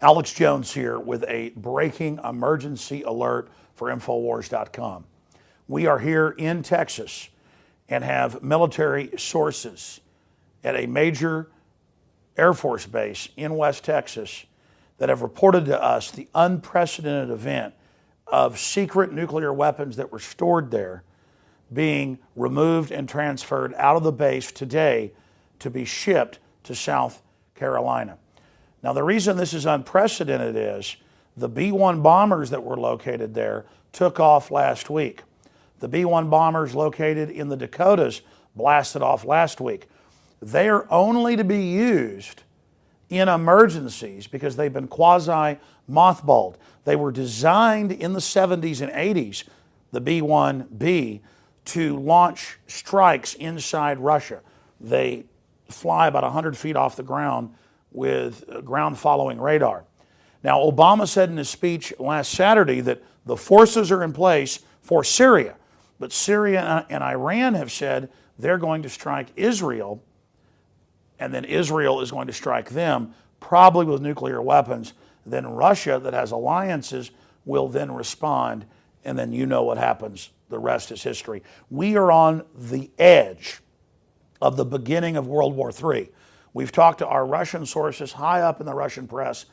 Alex Jones here with a breaking emergency alert for Infowars.com. We are here in Texas and have military sources at a major Air Force base in West Texas that have reported to us the unprecedented event of secret nuclear weapons that were stored there being removed and transferred out of the base today to be shipped to South Carolina. Now, the reason this is unprecedented is the B 1 bombers that were located there took off last week. The B 1 bombers located in the Dakotas blasted off last week. They are only to be used in emergencies because they've been quasi mothballed. They were designed in the 70s and 80s, the B 1B, to launch strikes inside Russia. They fly about 100 feet off the ground with ground following radar. Now, Obama said in his speech last Saturday that the forces are in place for Syria, but Syria and Iran have said they're going to strike Israel, and then Israel is going to strike them, probably with nuclear weapons. Then Russia, that has alliances, will then respond, and then you know what happens. The rest is history. We are on the edge of the beginning of World War III. We've talked to our Russian sources high up in the Russian press.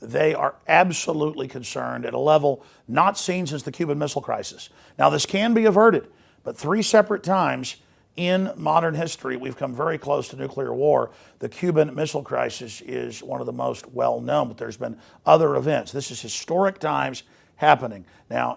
They are absolutely concerned at a level not seen since the Cuban Missile Crisis. Now, this can be averted, but three separate times in modern history, we've come very close to nuclear war. The Cuban Missile Crisis is one of the most well known, but there's been other events. This is historic times happening. Now,